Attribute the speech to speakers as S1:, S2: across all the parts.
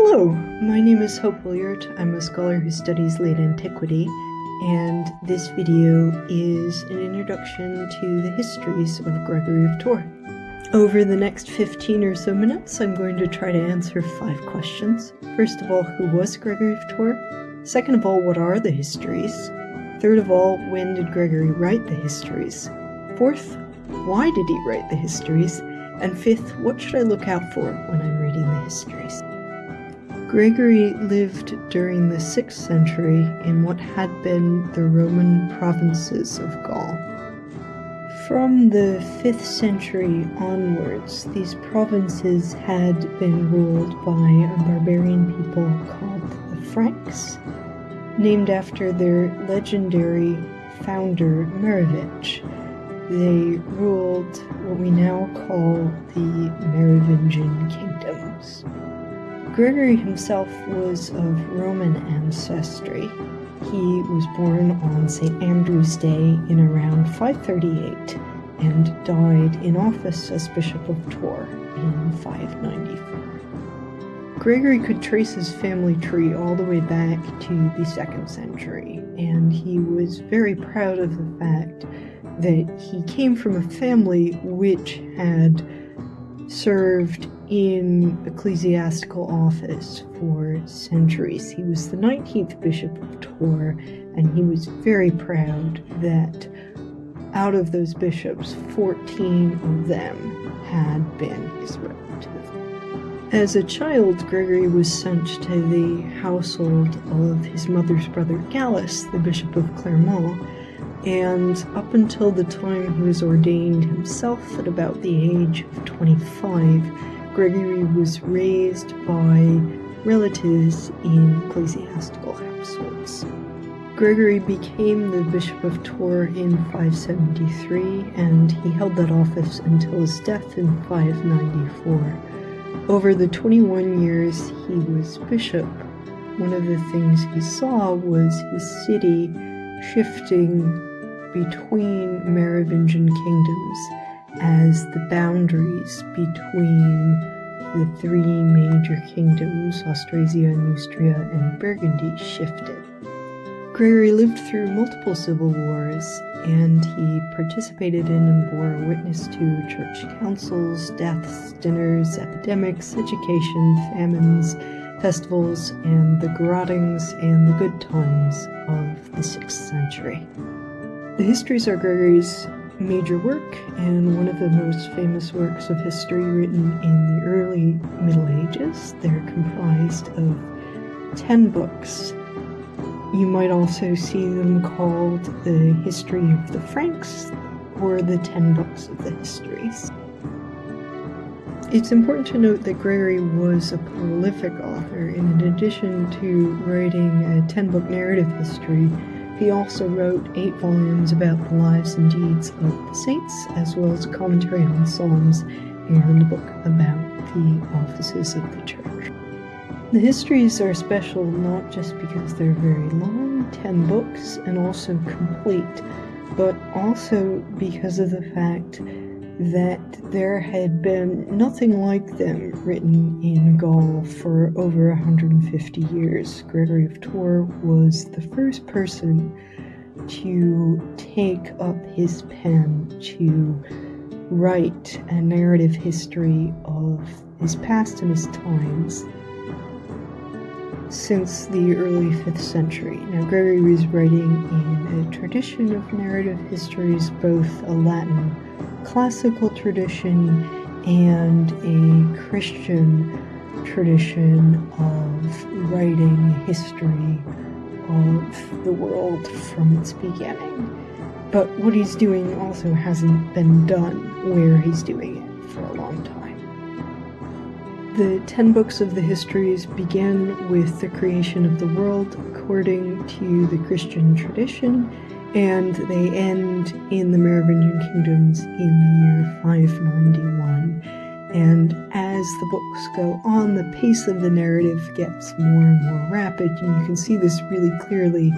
S1: Hello, my name is Hope Williard. I'm a scholar who studies late antiquity, and this video is an introduction to the histories of Gregory of Tours. Over the next 15 or so minutes, I'm going to try to answer five questions. First of all, who was Gregory of Tours? Second of all, what are the histories? Third of all, when did Gregory write the histories? Fourth, why did he write the histories? And fifth, what should I look out for when I'm reading the histories? Gregory lived during the 6th century in what had been the Roman provinces of Gaul. From the 5th century onwards, these provinces had been ruled by a barbarian people called the Franks, named after their legendary founder Merovech. They ruled what we now call the Merovingian kingdoms. Gregory himself was of Roman ancestry. He was born on St. Andrew's Day in around 538 and died in office as Bishop of Tours in 594. Gregory could trace his family tree all the way back to the 2nd century, and he was very proud of the fact that he came from a family which had served in ecclesiastical office for centuries. He was the 19th Bishop of Tours, and he was very proud that out of those bishops, 14 of them had been his relatives. As a child, Gregory was sent to the household of his mother's brother Gallus, the Bishop of Clermont, and up until the time he was ordained himself at about the age of 25, Gregory was raised by relatives in ecclesiastical households. Gregory became the Bishop of Tours in 573, and he held that office until his death in 594. Over the 21 years he was bishop, one of the things he saw was his city shifting between Merovingian kingdoms as the boundaries between the three major kingdoms, Austrasia, Neustria, and Burgundy, shifted. Gregory lived through multiple civil wars, and he participated in and bore witness to church councils, deaths, dinners, epidemics, education, famines, festivals, and the garottings and the good times of the 6th century. The histories are Gregory's major work and one of the most famous works of history written in the early Middle Ages. They're comprised of 10 books. You might also see them called the History of the Franks or the 10 books of the histories. It's important to note that Gregory was a prolific author. and In addition to writing a 10 book narrative history, he also wrote eight volumes about the lives and deeds of the saints, as well as a commentary on the Psalms and a book about the offices of the church. The histories are special not just because they're very long, 10 books, and also complete, but also because of the fact that there had been nothing like them written in Gaul for over 150 years. Gregory of Tours was the first person to take up his pen to write a narrative history of his past and his times since the early 5th century. Now, Gregory was writing in a tradition of narrative histories, both a Latin classical tradition and a Christian tradition of writing history of the world from its beginning. But what he's doing also hasn't been done where he's doing it for a long time. The ten books of the histories begin with the creation of the world according to the Christian tradition and they end in the Merovingian kingdoms in the year 591. And as the books go on, the pace of the narrative gets more and more rapid, and you can see this really clearly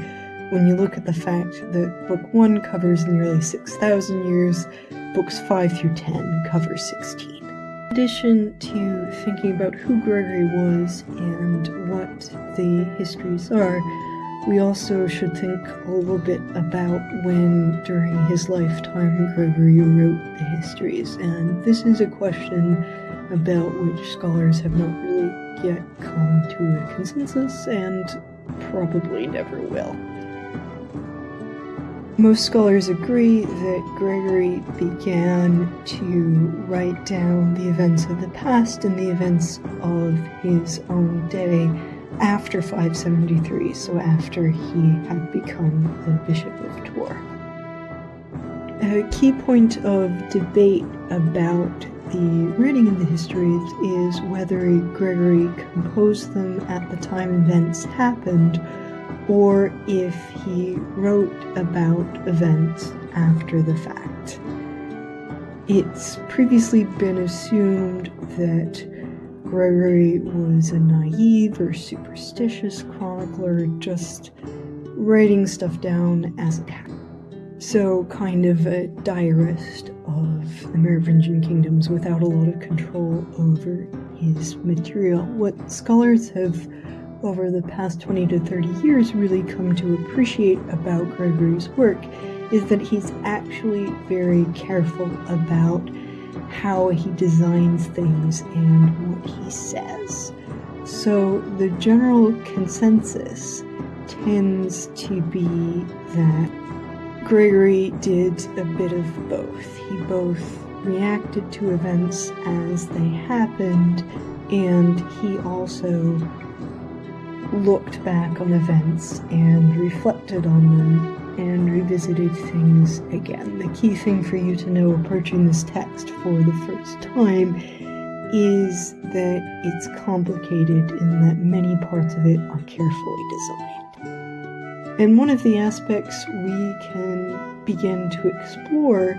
S1: when you look at the fact that book 1 covers nearly 6,000 years, books 5 through 10 cover 16. In addition to thinking about who Gregory was and what the histories are, we also should think a little bit about when during his lifetime Gregory wrote the histories. And this is a question about which scholars have not really yet come to a consensus and probably never will. Most scholars agree that Gregory began to write down the events of the past and the events of his own day after 573, so after he had become the Bishop of Tours. A key point of debate about the writing of the histories is whether Gregory composed them at the time events happened or if he wrote about events after the fact. It's previously been assumed that Gregory was a naive or superstitious chronicler, just writing stuff down as it happened. So, kind of a diarist of the Merovingian kingdoms without a lot of control over his material. What scholars have over the past 20 to 30 years really come to appreciate about Gregory's work is that he's actually very careful about how he designs things and what he says. So the general consensus tends to be that Gregory did a bit of both. He both reacted to events as they happened and he also looked back on events and reflected on them and revisited things again. The key thing for you to know approaching this text for the first time is that it's complicated in that many parts of it are carefully designed. And one of the aspects we can begin to explore,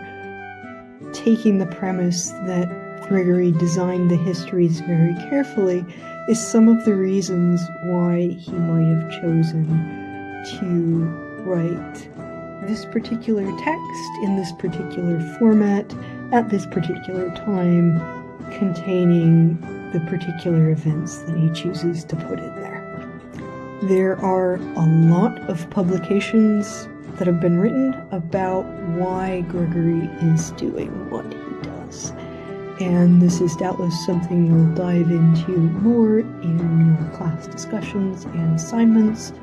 S1: taking the premise that Gregory designed the histories very carefully, is some of the reasons why he might have chosen to write this particular text in this particular format at this particular time containing the particular events that he chooses to put in there. There are a lot of publications that have been written about why Gregory is doing what he does and this is doubtless something you'll dive into more in your class discussions and assignments,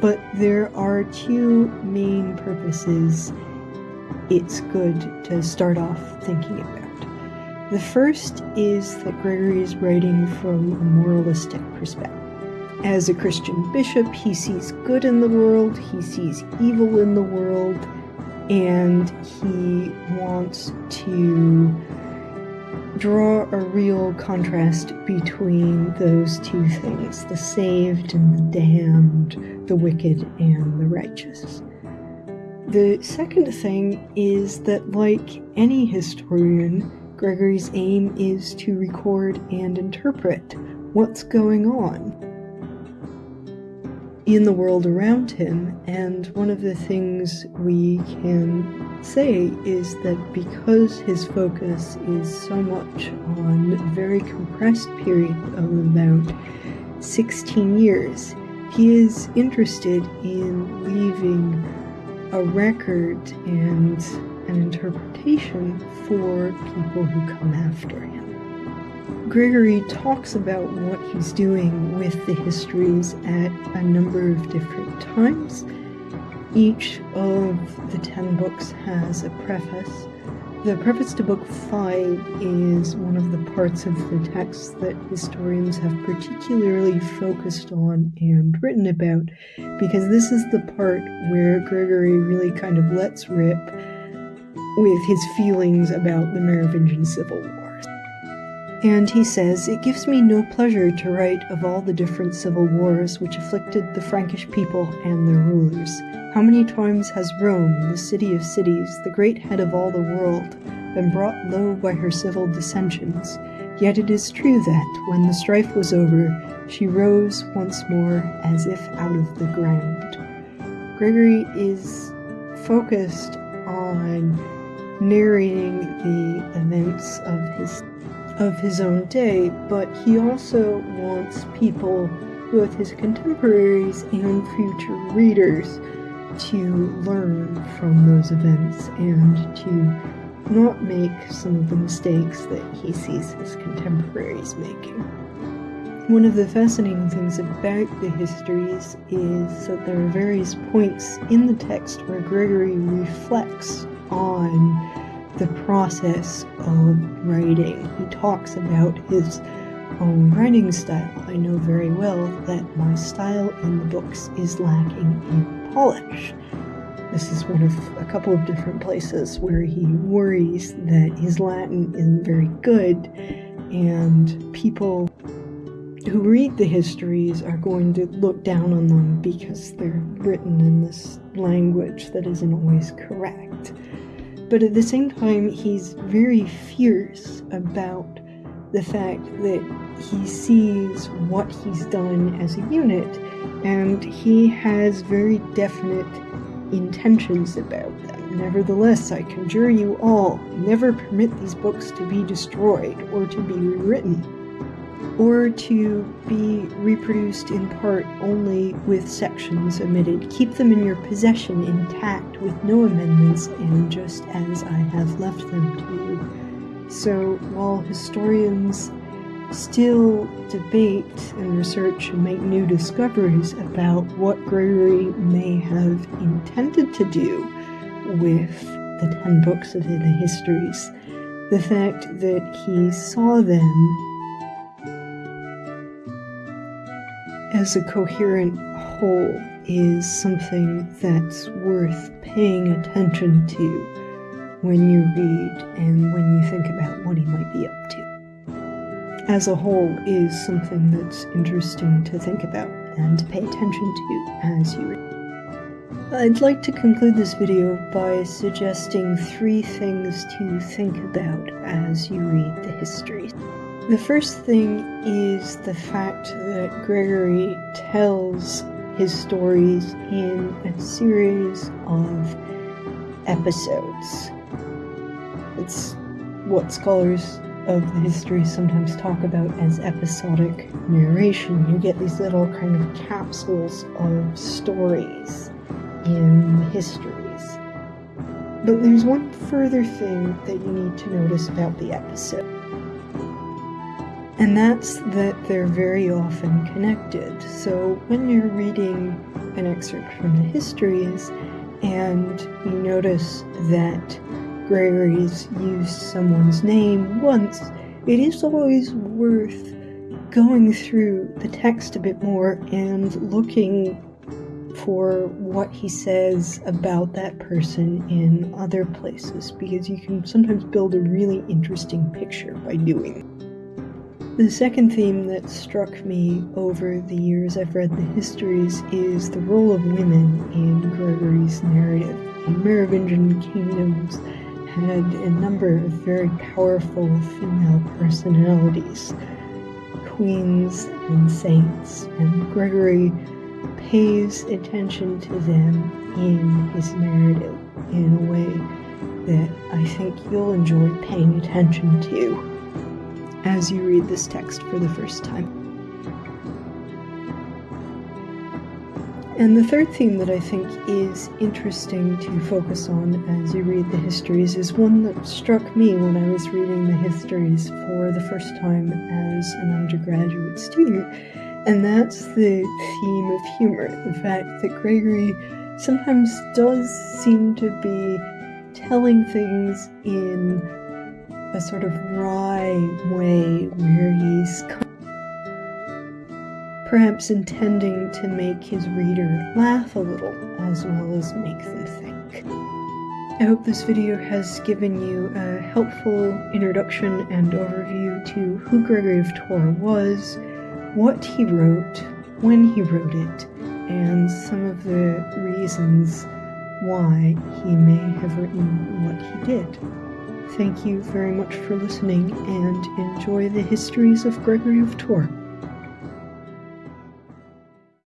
S1: but there are two main purposes it's good to start off thinking about. The first is that Gregory is writing from a moralistic perspective. As a Christian bishop, he sees good in the world, he sees evil in the world, and he wants to draw a real contrast between those two things the saved and the damned, the wicked and the righteous. The second thing is that, like any historian, Gregory's aim is to record and interpret what's going on in the world around him. And one of the things we can say is that because his focus is so much on a very compressed period of about 16 years, he is interested in leaving a record and an interpretation for people who come after him. Gregory talks about what he's doing with the histories at a number of different times. Each of the ten books has a preface. The preface to Book 5 is one of the parts of the text that historians have particularly focused on and written about, because this is the part where Gregory really kind of lets rip with his feelings about the Merovingian Civil. And he says, It gives me no pleasure to write of all the different civil wars which afflicted the Frankish people and their rulers. How many times has Rome, the city of cities, the great head of all the world, been brought low by her civil dissensions? Yet it is true that, when the strife was over, she rose once more as if out of the ground. Gregory is focused on narrating the events of his of his own day, but he also wants people, both his contemporaries and future readers, to learn from those events and to not make some of the mistakes that he sees his contemporaries making. One of the fascinating things about the histories is that there are various points in the text where Gregory reflects on the process of writing. He talks about his own writing style. I know very well that my style in the books is lacking in polish. This is one of a couple of different places where he worries that his Latin isn't very good, and people who read the histories are going to look down on them because they're written in this language that isn't always correct. But at the same time, he's very fierce about the fact that he sees what he's done as a unit and he has very definite intentions about them. Nevertheless, I conjure you all, never permit these books to be destroyed or to be rewritten or to be reproduced in part only with sections omitted. Keep them in your possession intact with no amendments and just as I have left them to you. So while historians still debate and research and make new discoveries about what Gregory may have intended to do with the ten books of the histories, the fact that he saw them as a coherent whole is something that's worth paying attention to when you read and when you think about what he might be up to. As a whole is something that's interesting to think about and to pay attention to as you read. I'd like to conclude this video by suggesting three things to think about as you read the history. The first thing is the fact that Gregory tells his stories in a series of episodes. It's what scholars of the history sometimes talk about as episodic narration. You get these little kind of capsules of stories in histories. But there's one further thing that you need to notice about the episode and that's that they're very often connected. So when you're reading an excerpt from the histories and you notice that Gregory's used someone's name once, it is always worth going through the text a bit more and looking for what he says about that person in other places because you can sometimes build a really interesting picture by doing the second theme that struck me over the years I've read the histories is the role of women in Gregory's narrative. The Merovingian kingdoms had a number of very powerful female personalities, queens and saints, and Gregory pays attention to them in his narrative in a way that I think you'll enjoy paying attention to as you read this text for the first time. And the third theme that I think is interesting to focus on as you read the histories is one that struck me when I was reading the histories for the first time as an undergraduate student, and that's the theme of humor. The fact that Gregory sometimes does seem to be telling things in a sort of wry way where he's perhaps intending to make his reader laugh a little as well as make them think. I hope this video has given you a helpful introduction and overview to who Gregory of Tours was, what he wrote, when he wrote it, and some of the reasons why he may have written what he did. Thank you very much for listening and enjoy the histories of Gregory of Tours.